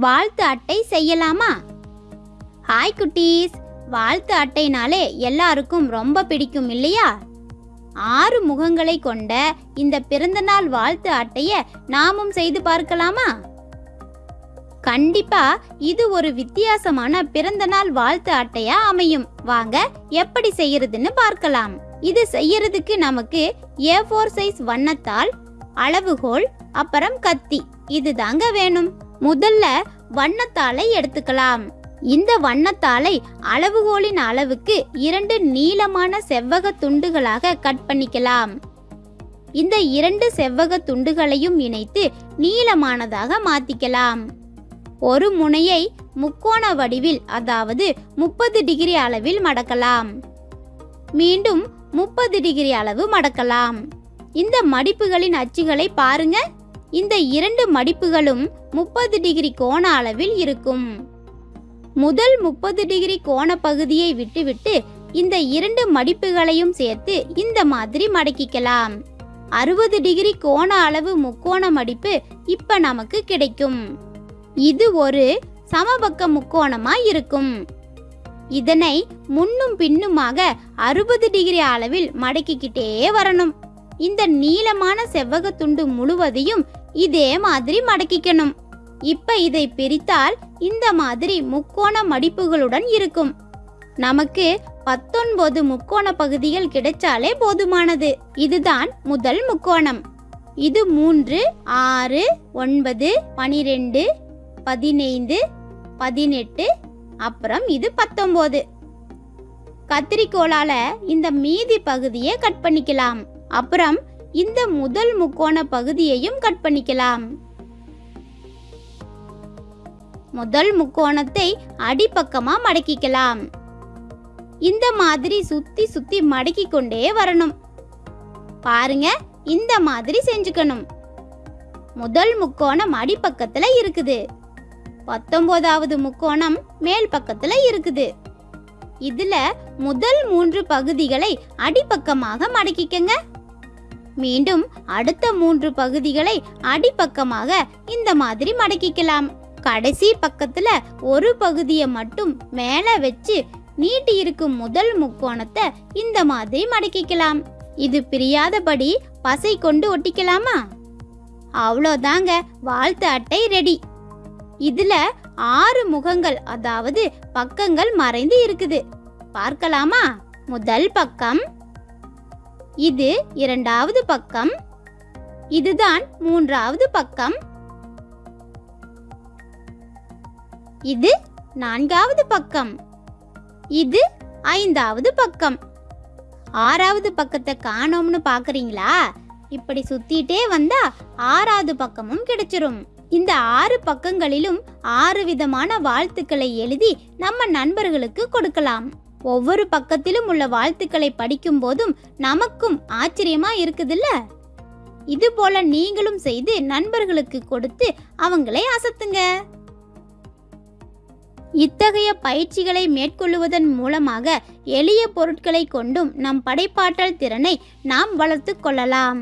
வாழ்த்து அட்டை செய்யலாமா? ஹாய் குட்டீஸ். வாழ்த்து அட்டைனாலே எல்லாருக்கும் ரொம்ப பிடிக்கும் இல்லையா? ஆறு முகங்களை கொண்ட இந்த பிறந்தநாள் வாழ்த்து அட்டையை நாமும் செய்து பார்க்கலாமா? கண்டிப்பா இது ஒரு வித்தியாசமான பிறந்தநாள் வாழ்த்து அட்டையா அமையும். வாங்க எப்படி செய்யறதுன்னு பார்க்கலாம். இது செய்யறதுக்கு நமக்கு ஏ ஃபோர் சைஸ் வண்ணத்தால் அளவுகோல் அப்புறம் கத்தி. இது தாங்க வேணும். முதல்ல வண்ணத்தாளை எடுத்துக்கலாம். இந்த வண்ணத்தாளை அளவுகோலின் அளவுக்கு இரண்டு நீளமான செவ்வக துண்டுகளாக கட் பண்ணிக்கலாம். இந்த இரண்டு செவ்வக துண்டுகளையும் இணைத்து நீளமானதாக மாத்திக்கலாம். ஒரு முனையை முக்கோண வடிவில் அதாவது முப்பது டிகிரி அளவில் மடக்கலாம். மீண்டும் முப்பது டிகிரி அளவு மடக்கலாம். இந்த மடிப்புகளின் அச்சுகளை பாருங்க. இந்த இரண்டு மடிப்புகளும் முப்பது டிகிரி கோண அளவில் இருக்கும். முதல் முப்பது டிகிரி கோண பகுதியை விட்டுவிட்டு இந்த இரண்டு மடிப்புகளையும் சேர்த்து இந்த மாதிரி மடக்கிக்கலாம். அறுபது டிகிரி கோண அளவு முக்கோண மடிப்பு இப்ப நமக்கு கிடைக்கும். இது ஒரு சமபக்க முக்கோணமா இருக்கும். இதனை முன்னும் பின்னுமாக அறுபது டிகிரி அளவில் மடக்கிக்கிட்டே வரணும். இந்த நீளமான செவ்வக துண்டு முழுவதையும் இதே மாதிரி மடக்கிக்கணும். இப்ப இதை பிரித்தால் இந்த மாதிரி முக்கோண மடிப்புகளுடன் இருக்கும். நமக்கு பத்தொன்பது முக்கோண பகுதிகள் கிடைச்சாலே போதுமானது. இதுதான் முதல் முக்கோணம். இது மூன்று ஆறு ஒன்பது பனிரெண்டு பதினைந்து பதினெட்டு அப்புறம் இது பத்தொன்பது கத்திரிக்கோளால இந்த மீதி பகுதியை கட் பண்ணிக்கலாம். அப்புறம் இந்த முதல் முக்கோண பகுதியையும் கட் பண்ணிக்கலாம். முதல் முக்கோணத்தை அடிப்பக்கமா மடக்கிக்கலாம். இந்த மாதிரி சுத்தி சுத்தி மடக்கி கொண்டே வரணும். பாருங்க இந்த மாதிரி செஞ்சுக்கணும். முதல் முக்கோணம் அடிப்பக்கத்துல இருக்குது. பத்தொன்பதாவது முக்கோணம் மேல் பக்கத்துல இருக்குது. இதுல முதல் மூன்று பகுதிகளை அடிப்பக்கமாக மடக்கிக்கங்க. மீண்டும் அடுத்த மூன்று பகுதிகளை அடிப்பக்கமாக இந்த மாதிரி மடக்கிக்கலாம். கடைசி பக்கத்துல ஒரு பகுதியை மட்டும் மேலே வச்சு நீட்டி இருக்கும் முதல் முக்கோணத்தை இந்த மாதிரி மடக்கிக்கலாம். இது பிரியாதபடி பசை கொண்டு ஒட்டிக்கலாமா? அவ்வளோதாங்க வாழ்த்து அட்டை ரெடி. இதுல ஆறு முகங்கள் அதாவது பக்கங்கள் மறைந்து இருக்குது. பார்க்கலாமா? முதல் பக்கம் இது இரண்டாவது பக்கம். இதுதான் மூன்றாவது பக்கம். இது நான்காவது பக்கம். இது ஐந்தாவது பக்கம். ஆறாவது பக்கத்தை காணோம்னு பாக்குறீங்களா? இப்படி சுத்திட்டே வந்தா ஆறாவது பக்கமும் கிடைச்சிரும். இந்த ஆறு பக்கங்களிலும் ஆறு விதமான வாழ்த்துக்களை எழுதி நம்ம நண்பர்களுக்கு கொடுக்கலாம். ஒவ்வொரு பக்கத்திலும் உள்ள வாழ்த்துக்களை படிக்கும் போதும் நமக்கும் ஆச்சரியமா இருக்குதுல்ல? இது போல நீங்களும் செய்து நண்பர்களுக்கு கொடுத்து அவங்களை அசத்துங்க. இத்தகைய பயிற்சிகளை மேற்கொள்ளுவதன் மூலமாக எளிய பொருட்களை கொண்டும் நம் படைப்பாற்றல் திறனை நாம் வளர்த்து கொள்ளலாம்.